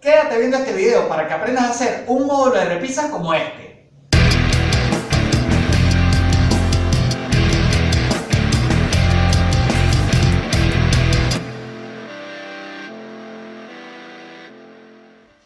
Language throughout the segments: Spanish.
Quédate viendo este video para que aprendas a hacer un módulo de repisas como este.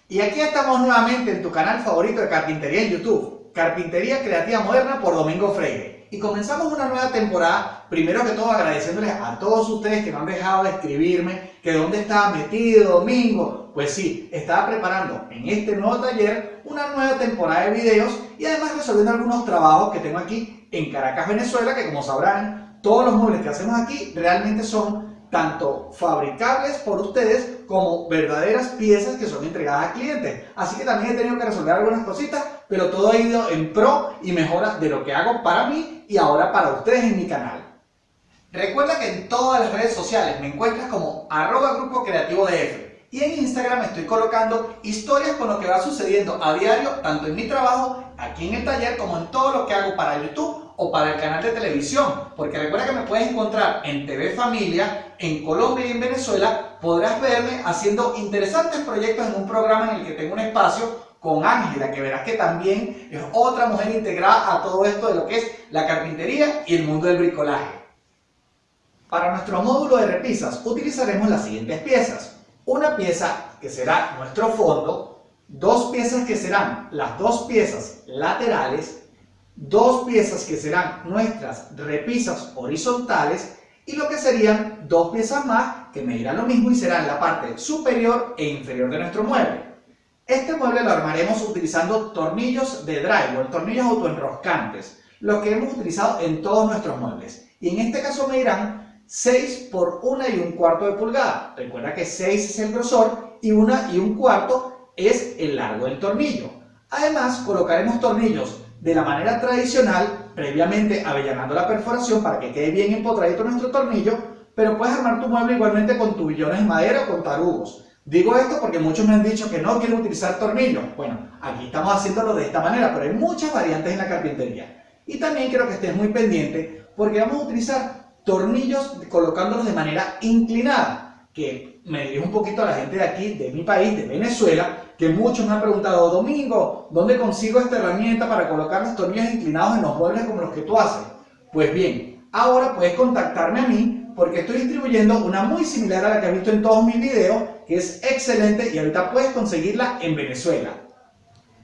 Y aquí estamos nuevamente en tu canal favorito de carpintería en YouTube, Carpintería Creativa Moderna por Domingo Freire. Y comenzamos una nueva temporada, primero que todo agradeciéndoles a todos ustedes que me han dejado de escribirme que dónde estaba metido Domingo. Pues sí, estaba preparando en este nuevo taller una nueva temporada de videos y además resolviendo algunos trabajos que tengo aquí en Caracas, Venezuela, que como sabrán, todos los muebles que hacemos aquí realmente son tanto fabricables por ustedes como verdaderas piezas que son entregadas a clientes. Así que también he tenido que resolver algunas cositas, pero todo ha ido en pro y mejora de lo que hago para mí y ahora para ustedes en mi canal. Recuerda que en todas las redes sociales me encuentras como arroba grupo creativo DF y en Instagram estoy colocando historias con lo que va sucediendo a diario tanto en mi trabajo, aquí en el taller, como en todo lo que hago para YouTube o para el canal de televisión, porque recuerda que me puedes encontrar en TV Familia, en Colombia y en Venezuela, podrás verme haciendo interesantes proyectos en un programa en el que tengo un espacio con Ángela, que verás que también es otra mujer integrada a todo esto de lo que es la carpintería y el mundo del bricolaje. Para nuestro módulo de repisas utilizaremos las siguientes piezas. Una pieza que será nuestro fondo, dos piezas que serán las dos piezas laterales dos piezas que serán nuestras repisas horizontales y lo que serían dos piezas más que medirán lo mismo y serán la parte superior e inferior de nuestro mueble. Este mueble lo armaremos utilizando tornillos de drywall, tornillos autoenroscantes, lo que hemos utilizado en todos nuestros muebles. Y en este caso medirán 6 por 1 y un cuarto de pulgada. Recuerda que 6 es el grosor y 1 y un cuarto es el largo del tornillo. Además colocaremos tornillos de la manera tradicional, previamente avellanando la perforación para que quede bien empotradito nuestro tornillo, pero puedes armar tu mueble igualmente con tubillones de madera o con tarugos. Digo esto porque muchos me han dicho que no quieren utilizar tornillos. Bueno, aquí estamos haciéndolo de esta manera, pero hay muchas variantes en la carpintería. Y también quiero que estés muy pendiente porque vamos a utilizar tornillos colocándolos de manera inclinada, que me dirijo un poquito a la gente de aquí, de mi país, de Venezuela, que muchos me han preguntado, Domingo, ¿dónde consigo esta herramienta para colocar los tornillos inclinados en los muebles como los que tú haces? Pues bien, ahora puedes contactarme a mí porque estoy distribuyendo una muy similar a la que has visto en todos mis videos, que es excelente y ahorita puedes conseguirla en Venezuela.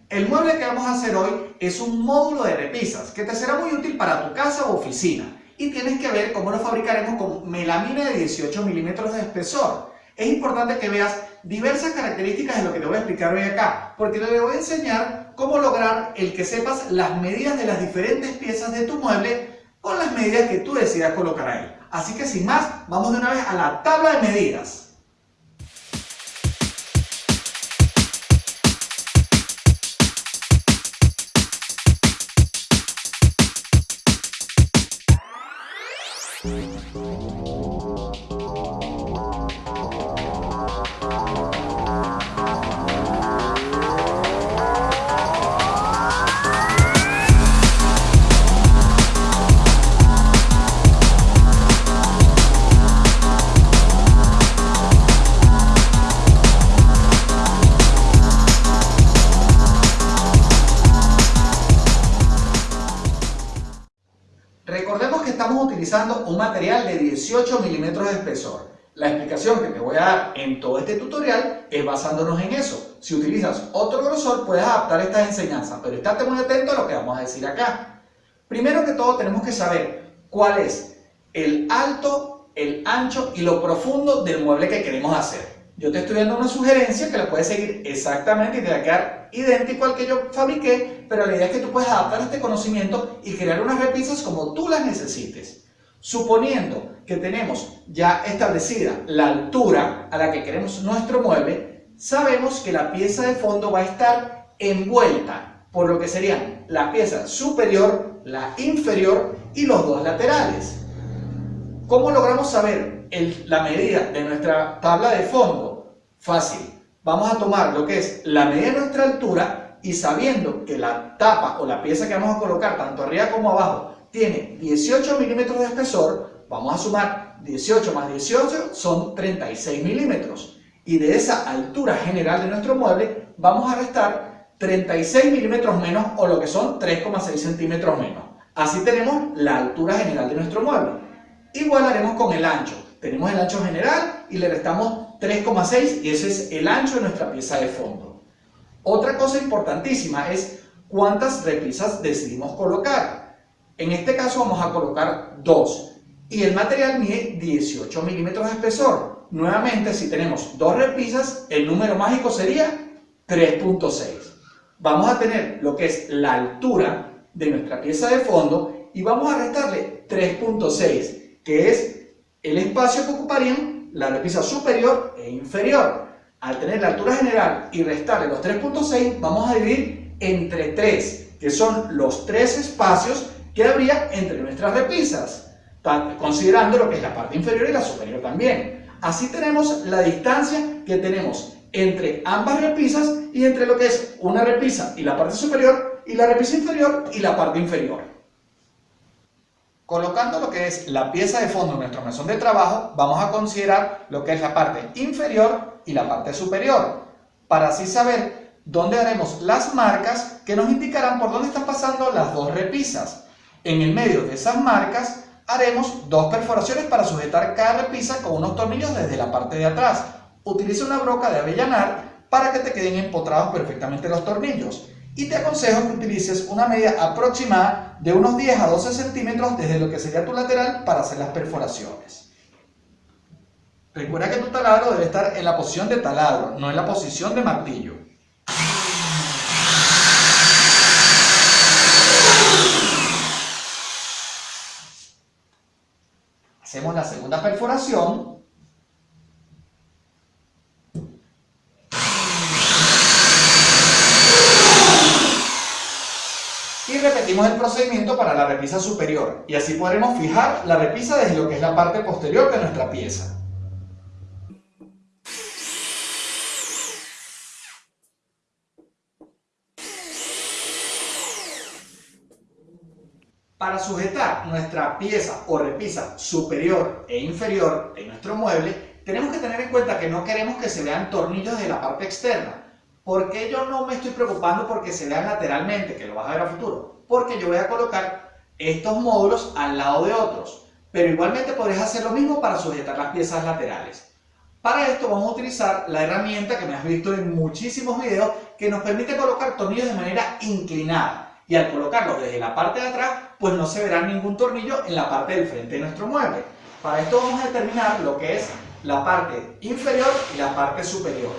El mueble que vamos a hacer hoy es un módulo de repisas que te será muy útil para tu casa o oficina y tienes que ver cómo lo fabricaremos con melamina de 18 milímetros de espesor es importante que veas diversas características de lo que te voy a explicar hoy acá, porque te voy a enseñar cómo lograr el que sepas las medidas de las diferentes piezas de tu mueble con las medidas que tú decidas colocar ahí. Así que sin más, vamos de una vez a la tabla de medidas. Utilizando un material de 18 milímetros de espesor. La explicación que te voy a dar en todo este tutorial es basándonos en eso. Si utilizas otro grosor puedes adaptar estas enseñanzas, pero estate muy atento a lo que vamos a decir acá. Primero que todo tenemos que saber cuál es el alto, el ancho y lo profundo del mueble que queremos hacer. Yo te estoy dando una sugerencia que la puedes seguir exactamente y te va a quedar idéntico al que yo fabriqué, pero la idea es que tú puedes adaptar este conocimiento y crear unas repisas como tú las necesites. Suponiendo que tenemos ya establecida la altura a la que queremos nuestro mueble, sabemos que la pieza de fondo va a estar envuelta por lo que serían la pieza superior, la inferior y los dos laterales. ¿Cómo logramos saber la medida de nuestra tabla de fondo? Fácil. Vamos a tomar lo que es la medida de nuestra altura y sabiendo que la tapa o la pieza que vamos a colocar tanto arriba como abajo tiene 18 milímetros de espesor, vamos a sumar 18 más 18 son 36 milímetros. y de esa altura general de nuestro mueble vamos a restar 36 milímetros menos o lo que son 3,6 centímetros menos. Así tenemos la altura general de nuestro mueble. Igual haremos con el ancho. Tenemos el ancho general y le restamos 3,6 y ese es el ancho de nuestra pieza de fondo. Otra cosa importantísima es cuántas repisas decidimos colocar. En este caso vamos a colocar dos y el material mide 18 milímetros de espesor. Nuevamente, si tenemos dos repisas, el número mágico sería 3.6. Vamos a tener lo que es la altura de nuestra pieza de fondo y vamos a restarle 3.6, que es el espacio que ocuparían la repisa superior e inferior. Al tener la altura general y restarle los 3.6, vamos a dividir entre 3, que son los tres espacios que habría entre nuestras repisas, considerando lo que es la parte inferior y la superior también. Así tenemos la distancia que tenemos entre ambas repisas y entre lo que es una repisa y la parte superior y la repisa inferior y la parte inferior. Colocando lo que es la pieza de fondo en nuestro mesón de trabajo, vamos a considerar lo que es la parte inferior y la parte superior, para así saber dónde haremos las marcas que nos indicarán por dónde están pasando las dos repisas. En el medio de esas marcas haremos dos perforaciones para sujetar cada repisa con unos tornillos desde la parte de atrás. Utiliza una broca de avellanar para que te queden empotrados perfectamente los tornillos y te aconsejo que utilices una medida aproximada de unos 10 a 12 centímetros desde lo que sería tu lateral para hacer las perforaciones. Recuerda que tu taladro debe estar en la posición de taladro, no en la posición de martillo. Hacemos la segunda perforación repetimos el procedimiento para la repisa superior y así podremos fijar la repisa desde lo que es la parte posterior de nuestra pieza. Para sujetar nuestra pieza o repisa superior e inferior en nuestro mueble, tenemos que tener en cuenta que no queremos que se vean tornillos de la parte externa, ¿Por qué yo no me estoy preocupando porque se vean lateralmente, que lo vas a ver a futuro? Porque yo voy a colocar estos módulos al lado de otros. Pero igualmente podrías hacer lo mismo para sujetar las piezas laterales. Para esto vamos a utilizar la herramienta que me has visto en muchísimos videos que nos permite colocar tornillos de manera inclinada. Y al colocarlos desde la parte de atrás, pues no se verá ningún tornillo en la parte del frente de nuestro mueble. Para esto vamos a determinar lo que es la parte inferior y la parte superior.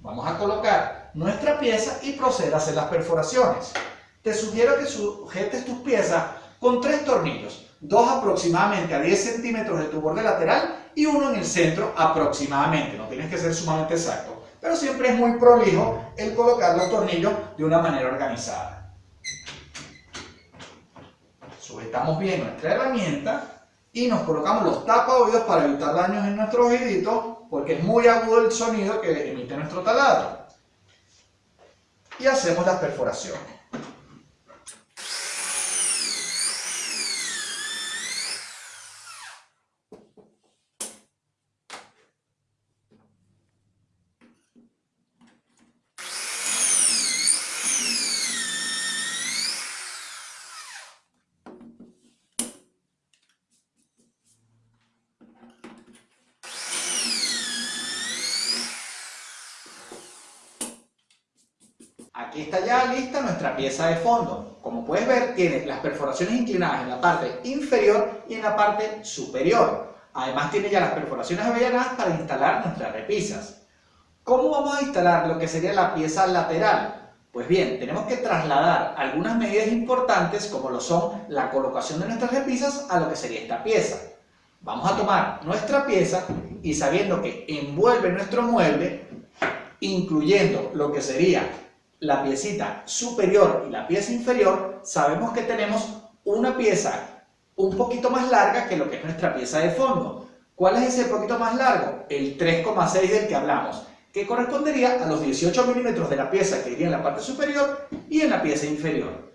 Vamos a colocar nuestra pieza y proceder a hacer las perforaciones. Te sugiero que sujetes tus piezas con tres tornillos, dos aproximadamente a 10 centímetros de tu borde lateral y uno en el centro aproximadamente, no tienes que ser sumamente exacto, pero siempre es muy prolijo el colocar los tornillos de una manera organizada. Sujetamos bien nuestra herramienta y nos colocamos los tapa oídos para evitar daños en nuestros oíditos porque es muy agudo el sonido que emite nuestro taladro y hacemos la perforación. Aquí está ya lista nuestra pieza de fondo. Como puedes ver, tiene las perforaciones inclinadas en la parte inferior y en la parte superior. Además tiene ya las perforaciones avellanadas para instalar nuestras repisas. ¿Cómo vamos a instalar lo que sería la pieza lateral? Pues bien, tenemos que trasladar algunas medidas importantes como lo son la colocación de nuestras repisas a lo que sería esta pieza. Vamos a tomar nuestra pieza y sabiendo que envuelve nuestro mueble, incluyendo lo que sería la piecita superior y la pieza inferior, sabemos que tenemos una pieza un poquito más larga que lo que es nuestra pieza de fondo. ¿Cuál es ese poquito más largo? El 3,6 del que hablamos, que correspondería a los 18 milímetros de la pieza que iría en la parte superior y en la pieza inferior.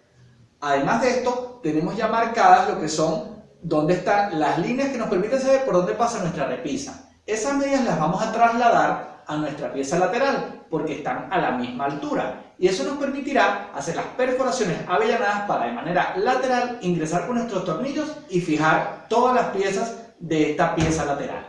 Además de esto, tenemos ya marcadas lo que son dónde están las líneas que nos permiten saber por dónde pasa nuestra repisa. Esas medidas las vamos a trasladar a nuestra pieza lateral porque están a la misma altura y eso nos permitirá hacer las perforaciones avellanadas para de manera lateral ingresar con nuestros tornillos y fijar todas las piezas de esta pieza lateral.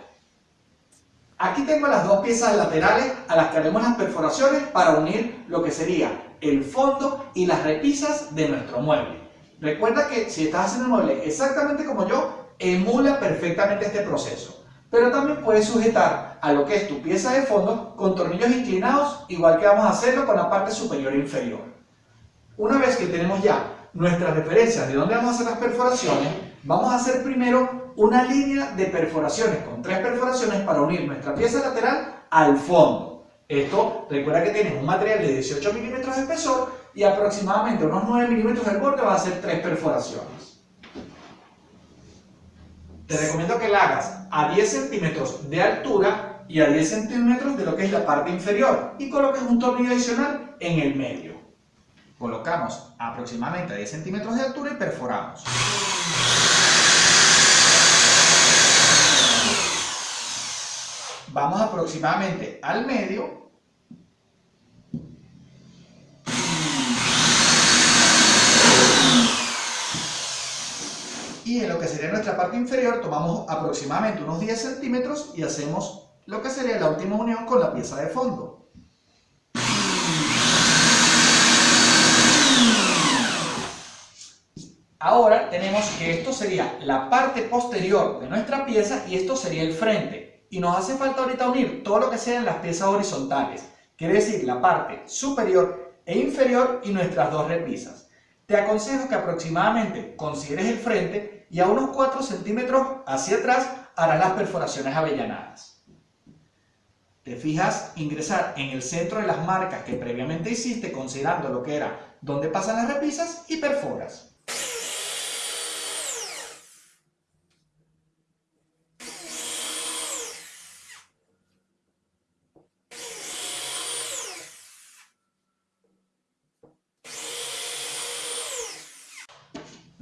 Aquí tengo las dos piezas laterales a las que haremos las perforaciones para unir lo que sería el fondo y las repisas de nuestro mueble. Recuerda que si estás haciendo el mueble exactamente como yo, emula perfectamente este proceso pero también puedes sujetar a lo que es tu pieza de fondo con tornillos inclinados, igual que vamos a hacerlo con la parte superior e inferior. Una vez que tenemos ya nuestras referencias de dónde vamos a hacer las perforaciones, vamos a hacer primero una línea de perforaciones con tres perforaciones para unir nuestra pieza lateral al fondo. Esto, recuerda que tienes un material de 18 milímetros de espesor y aproximadamente unos 9 milímetros del borde va a hacer tres perforaciones. Te recomiendo que la hagas a 10 centímetros de altura y a 10 centímetros de lo que es la parte inferior y coloques un tornillo adicional en el medio. Colocamos aproximadamente a 10 centímetros de altura y perforamos. Vamos aproximadamente al medio y en lo que sería nuestra parte inferior tomamos aproximadamente unos 10 centímetros y hacemos lo que sería la última unión con la pieza de fondo. Ahora tenemos que esto sería la parte posterior de nuestra pieza y esto sería el frente. Y nos hace falta ahorita unir todo lo que sean las piezas horizontales, quiere decir la parte superior e inferior y nuestras dos repisas. Te aconsejo que aproximadamente consideres el frente y a unos 4 centímetros hacia atrás harás las perforaciones avellanadas. Te fijas ingresar en el centro de las marcas que previamente hiciste considerando lo que era donde pasan las repisas y perforas.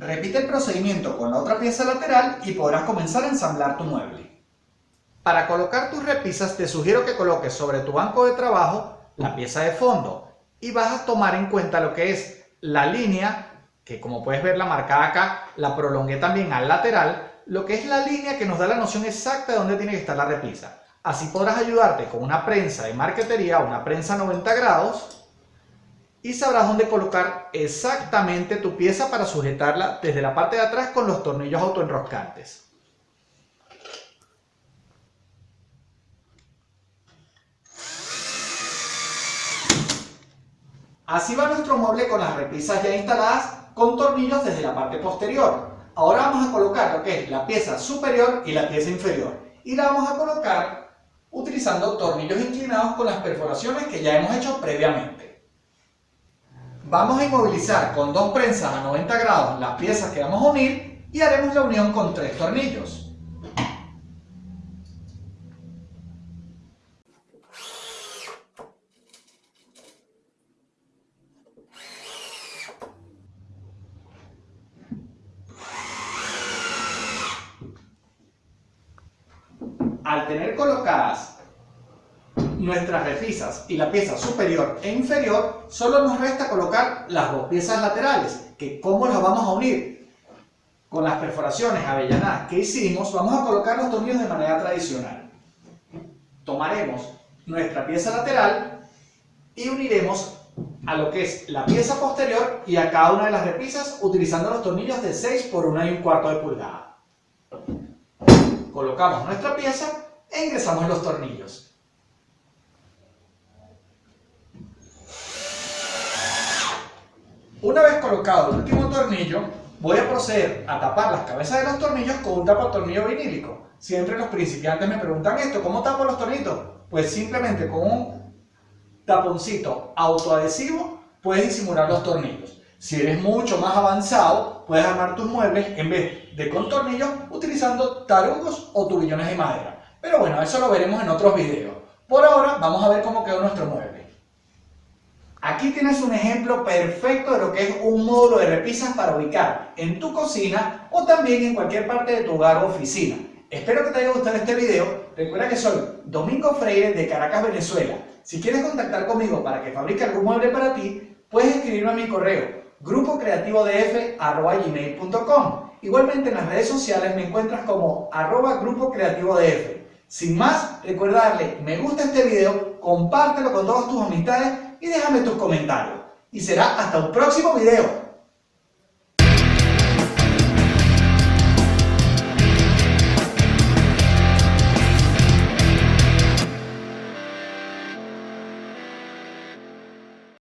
Repite el procedimiento con la otra pieza lateral y podrás comenzar a ensamblar tu mueble. Para colocar tus repisas te sugiero que coloques sobre tu banco de trabajo la pieza de fondo y vas a tomar en cuenta lo que es la línea, que como puedes ver la marcada acá, la prolongué también al lateral, lo que es la línea que nos da la noción exacta de dónde tiene que estar la repisa. Así podrás ayudarte con una prensa de marquetería, una prensa 90 grados, y sabrás dónde colocar exactamente tu pieza para sujetarla desde la parte de atrás con los tornillos autoenroscantes. Así va nuestro mueble con las repisas ya instaladas con tornillos desde la parte posterior. Ahora vamos a colocar lo que es la pieza superior y la pieza inferior. Y la vamos a colocar utilizando tornillos inclinados con las perforaciones que ya hemos hecho previamente. Vamos a inmovilizar con dos prensas a 90 grados las piezas que vamos a unir y haremos la unión con tres tornillos. Al tener colocadas nuestras repisas y la pieza superior e inferior, solo nos resta colocar las dos piezas laterales, que ¿cómo las vamos a unir? Con las perforaciones avellanadas que hicimos, vamos a colocar los tornillos de manera tradicional. Tomaremos nuestra pieza lateral y uniremos a lo que es la pieza posterior y a cada una de las repisas utilizando los tornillos de 6 por 1 y un cuarto de pulgada. Colocamos nuestra pieza e ingresamos los tornillos. Una vez colocado el último tornillo, voy a proceder a tapar las cabezas de los tornillos con un tapatornillo vinílico. Siempre los principiantes me preguntan esto, ¿cómo tapo los tornillos? Pues simplemente con un taponcito autoadhesivo puedes disimular los tornillos. Si eres mucho más avanzado, puedes armar tus muebles en vez de con tornillos utilizando tarugos o tubillones de madera. Pero bueno, eso lo veremos en otros videos. Por ahora, vamos a ver cómo quedó nuestro mueble. Aquí tienes un ejemplo perfecto de lo que es un módulo de repisas para ubicar en tu cocina o también en cualquier parte de tu hogar o oficina. Espero que te haya gustado este video. Recuerda que soy Domingo Freire de Caracas, Venezuela. Si quieres contactar conmigo para que fabrique algún mueble para ti, puedes escribirme a mi correo grupocreativodf.com Igualmente en las redes sociales me encuentras como arroba. Sin más, recuerda darle me gusta este video, compártelo con todas tus amistades y déjame tus comentarios. Y será hasta un próximo video.